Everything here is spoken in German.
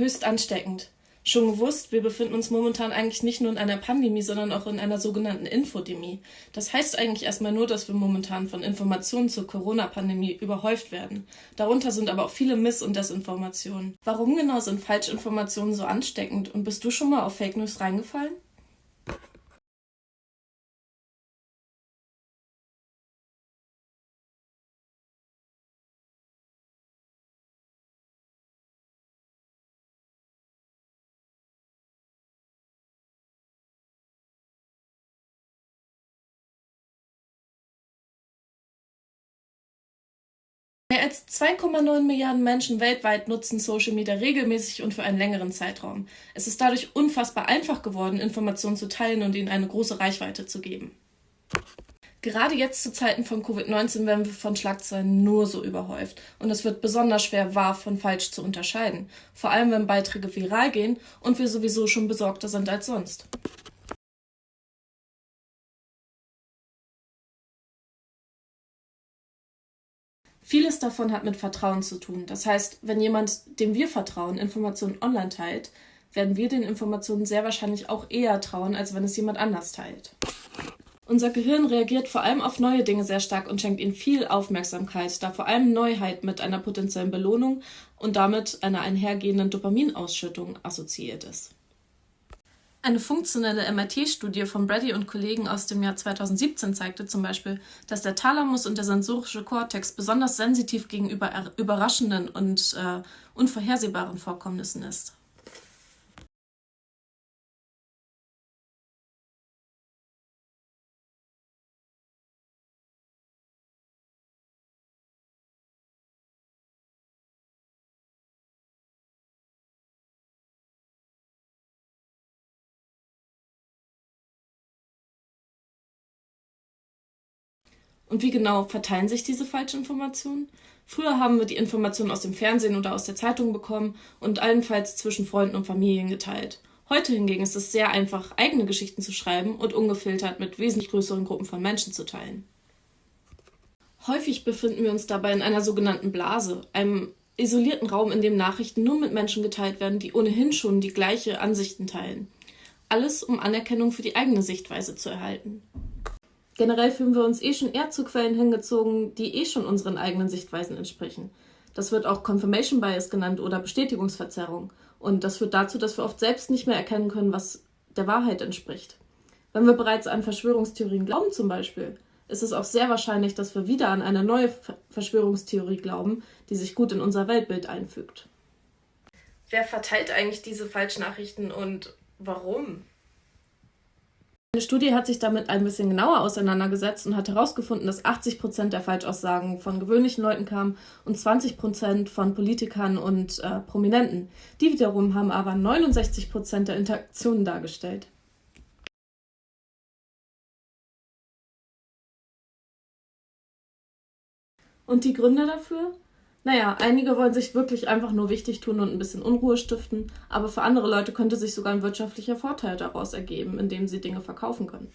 Höchst ansteckend. Schon gewusst, wir befinden uns momentan eigentlich nicht nur in einer Pandemie, sondern auch in einer sogenannten Infodemie. Das heißt eigentlich erstmal nur, dass wir momentan von Informationen zur Corona-Pandemie überhäuft werden. Darunter sind aber auch viele Miss- und Desinformationen. Warum genau sind Falschinformationen so ansteckend und bist du schon mal auf Fake News reingefallen? Als 2,9 Milliarden Menschen weltweit nutzen Social Media regelmäßig und für einen längeren Zeitraum. Es ist dadurch unfassbar einfach geworden, Informationen zu teilen und ihnen eine große Reichweite zu geben. Gerade jetzt zu Zeiten von Covid-19 werden wir von Schlagzeilen nur so überhäuft und es wird besonders schwer, wahr von falsch zu unterscheiden. Vor allem, wenn Beiträge viral gehen und wir sowieso schon besorgter sind als sonst. Vieles davon hat mit Vertrauen zu tun. Das heißt, wenn jemand, dem wir vertrauen, Informationen online teilt, werden wir den Informationen sehr wahrscheinlich auch eher trauen, als wenn es jemand anders teilt. Unser Gehirn reagiert vor allem auf neue Dinge sehr stark und schenkt ihnen viel Aufmerksamkeit, da vor allem Neuheit mit einer potenziellen Belohnung und damit einer einhergehenden Dopaminausschüttung assoziiert ist. Eine funktionelle MRT-Studie von Brady und Kollegen aus dem Jahr 2017 zeigte zum Beispiel, dass der Thalamus und der sensorische Kortex besonders sensitiv gegenüber überraschenden und äh, unvorhersehbaren Vorkommnissen ist. Und wie genau verteilen sich diese Falschinformationen? Früher haben wir die Informationen aus dem Fernsehen oder aus der Zeitung bekommen und allenfalls zwischen Freunden und Familien geteilt. Heute hingegen ist es sehr einfach, eigene Geschichten zu schreiben und ungefiltert mit wesentlich größeren Gruppen von Menschen zu teilen. Häufig befinden wir uns dabei in einer sogenannten Blase, einem isolierten Raum, in dem Nachrichten nur mit Menschen geteilt werden, die ohnehin schon die gleiche Ansichten teilen. Alles, um Anerkennung für die eigene Sichtweise zu erhalten. Generell fühlen wir uns eh schon eher zu Quellen hingezogen, die eh schon unseren eigenen Sichtweisen entsprechen. Das wird auch Confirmation Bias genannt oder Bestätigungsverzerrung. Und das führt dazu, dass wir oft selbst nicht mehr erkennen können, was der Wahrheit entspricht. Wenn wir bereits an Verschwörungstheorien glauben zum Beispiel, ist es auch sehr wahrscheinlich, dass wir wieder an eine neue Verschwörungstheorie glauben, die sich gut in unser Weltbild einfügt. Wer verteilt eigentlich diese Falschnachrichten und warum? Eine Studie hat sich damit ein bisschen genauer auseinandergesetzt und hat herausgefunden, dass 80 Prozent der Falschaussagen von gewöhnlichen Leuten kamen und 20 Prozent von Politikern und äh, Prominenten. Die wiederum haben aber 69 Prozent der Interaktionen dargestellt. Und die Gründe dafür? Naja, einige wollen sich wirklich einfach nur wichtig tun und ein bisschen Unruhe stiften, aber für andere Leute könnte sich sogar ein wirtschaftlicher Vorteil daraus ergeben, indem sie Dinge verkaufen können.